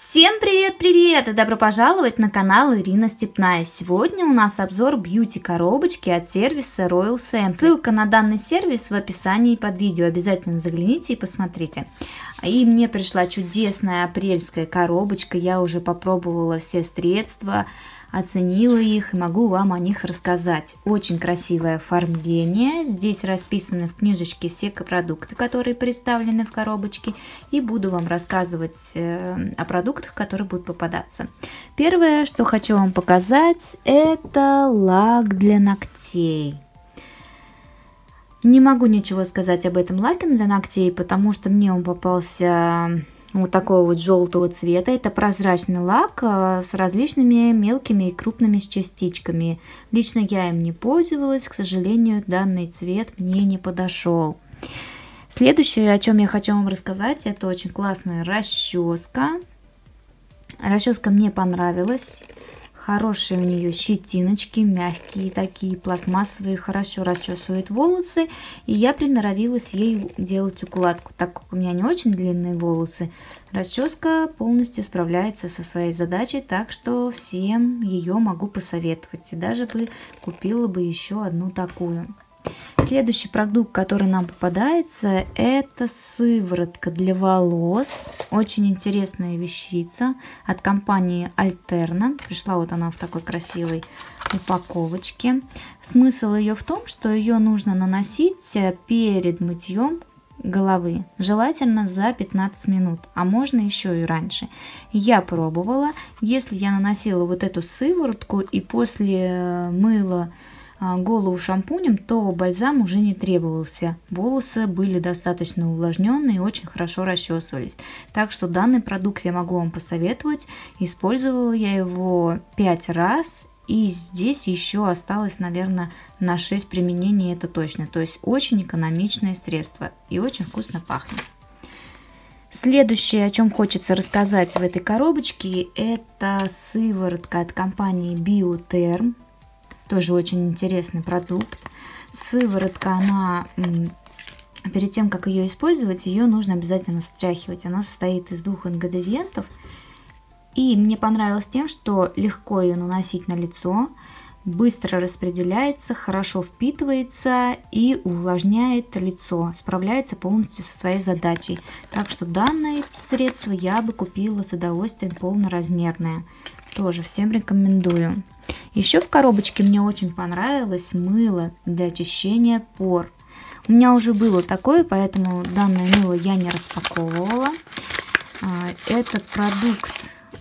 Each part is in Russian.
Всем привет-привет и добро пожаловать на канал Ирина Степная. Сегодня у нас обзор бьюти-коробочки от сервиса Royal Sample. Ссылка на данный сервис в описании под видео. Обязательно загляните и посмотрите. И мне пришла чудесная апрельская коробочка. Я уже попробовала все средства оценила их и могу вам о них рассказать. Очень красивое оформление. Здесь расписаны в книжечке все продукты, которые представлены в коробочке. И буду вам рассказывать э, о продуктах, которые будут попадаться. Первое, что хочу вам показать, это лак для ногтей. Не могу ничего сказать об этом лаке для ногтей, потому что мне он попался вот такого вот желтого цвета. Это прозрачный лак э, с различными мелкими и крупными частичками. Лично я им не пользовалась, к сожалению, данный цвет мне не подошел. Следующее, о чем я хочу вам рассказать, это очень классная расческа. Расческа мне понравилась. Хорошие у нее щетиночки, мягкие такие, пластмассовые, хорошо расчесывает волосы. И я приноровилась ей делать укладку, так как у меня не очень длинные волосы. Расческа полностью справляется со своей задачей, так что всем ее могу посоветовать. И даже бы купила бы еще одну такую. Следующий продукт, который нам попадается, это сыворотка для волос. Очень интересная вещица от компании Alterna. Пришла вот она в такой красивой упаковочке. Смысл ее в том, что ее нужно наносить перед мытьем головы, желательно за 15 минут, а можно еще и раньше. Я пробовала, если я наносила вот эту сыворотку и после мыла голову шампунем, то бальзам уже не требовался. Волосы были достаточно увлажненные и очень хорошо расчесывались. Так что данный продукт я могу вам посоветовать. Использовала я его 5 раз. И здесь еще осталось, наверное, на 6 применений, это точно. То есть очень экономичное средство и очень вкусно пахнет. Следующее, о чем хочется рассказать в этой коробочке, это сыворотка от компании Bioterm. Тоже очень интересный продукт. Сыворотка, она перед тем, как ее использовать, ее нужно обязательно стряхивать. Она состоит из двух ингредиентов. И мне понравилось тем, что легко ее наносить на лицо, быстро распределяется, хорошо впитывается и увлажняет лицо, справляется полностью со своей задачей. Так что данное средство я бы купила с удовольствием полноразмерное. Тоже всем рекомендую. Еще в коробочке мне очень понравилось мыло для очищения пор. У меня уже было такое, поэтому данное мыло я не распаковывала. А, этот продукт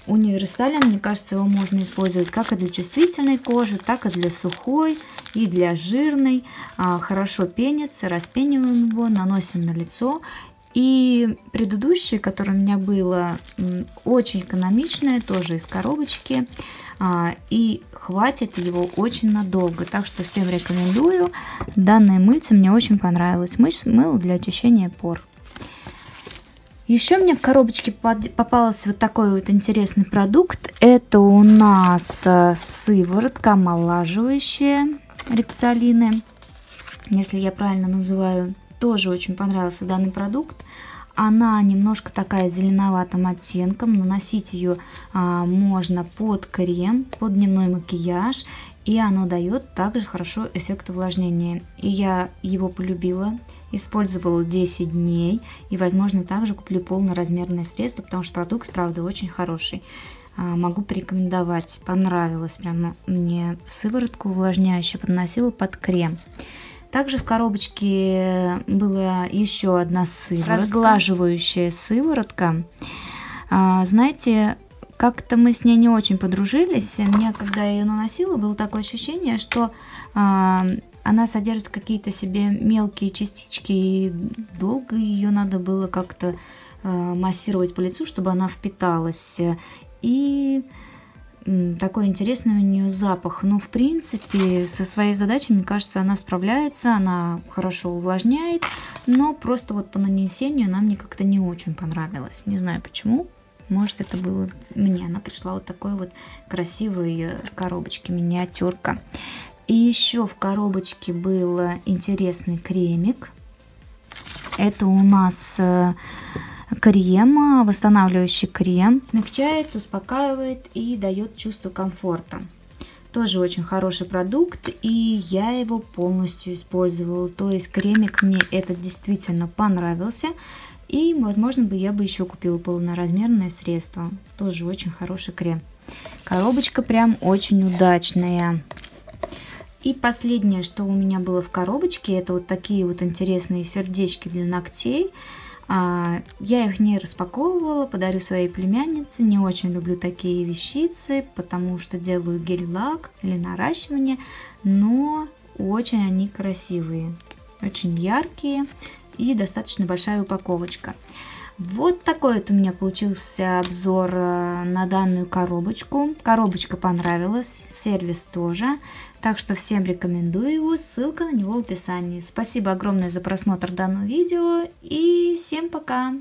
универсален, мне кажется, его можно использовать как и для чувствительной кожи, так и для сухой и для жирной. А, хорошо пенится, распениваем его, наносим на лицо. И предыдущее, которое у меня было, очень экономичное, тоже из коробочки. А, и хватит его очень надолго. Так что всем рекомендую. Данное мыльце мне очень понравилось. Мыло для очищения пор. Еще мне в коробочке попался вот такой вот интересный продукт. Это у нас э, сыворотка омолаживающая репсолины, если я правильно называю. Тоже очень понравился данный продукт. Она немножко такая зеленоватым оттенком. Наносить ее а, можно под крем, под дневной макияж. И оно дает также хорошо эффект увлажнения. И я его полюбила. Использовала 10 дней. И, возможно, также куплю полноразмерное средство, потому что продукт, правда, очень хороший. А, могу порекомендовать. Понравилось прямо мне сыворотку увлажняющая. Подносила под крем. Также в коробочке была еще одна сыворотка, разглаживающая сыворотка. А, знаете, как-то мы с ней не очень подружились. Мне, когда я ее наносила, было такое ощущение, что а, она содержит какие-то себе мелкие частички, и долго ее надо было как-то а, массировать по лицу, чтобы она впиталась. И такой интересный у нее запах. Но, в принципе, со своей задачей, мне кажется, она справляется, она хорошо увлажняет, но просто вот по нанесению она мне как-то не очень понравилась. Не знаю почему. Может, это было мне. Она пришла вот такой вот красивой э, коробочке, миниатюрка. И еще в коробочке был интересный кремик. Это у нас э, крем, восстанавливающий крем. Смягчает, успокаивает и дает чувство комфорта. Тоже очень хороший продукт, и я его полностью использовала. То есть кремик мне этот действительно понравился. И, возможно, бы я бы еще купила полноразмерное средство. Тоже очень хороший крем. Коробочка прям очень удачная. И последнее, что у меня было в коробочке, это вот такие вот интересные сердечки для ногтей. А, я их не распаковывала, подарю своей племяннице. Не очень люблю такие вещицы, потому что делаю гель-лак или наращивание, но очень они красивые, очень яркие и достаточно большая упаковочка. Вот такой вот у меня получился обзор э, на данную коробочку. Коробочка понравилась, сервис тоже. Так что всем рекомендую его, ссылка на него в описании. Спасибо огромное за просмотр данного видео и всем пока!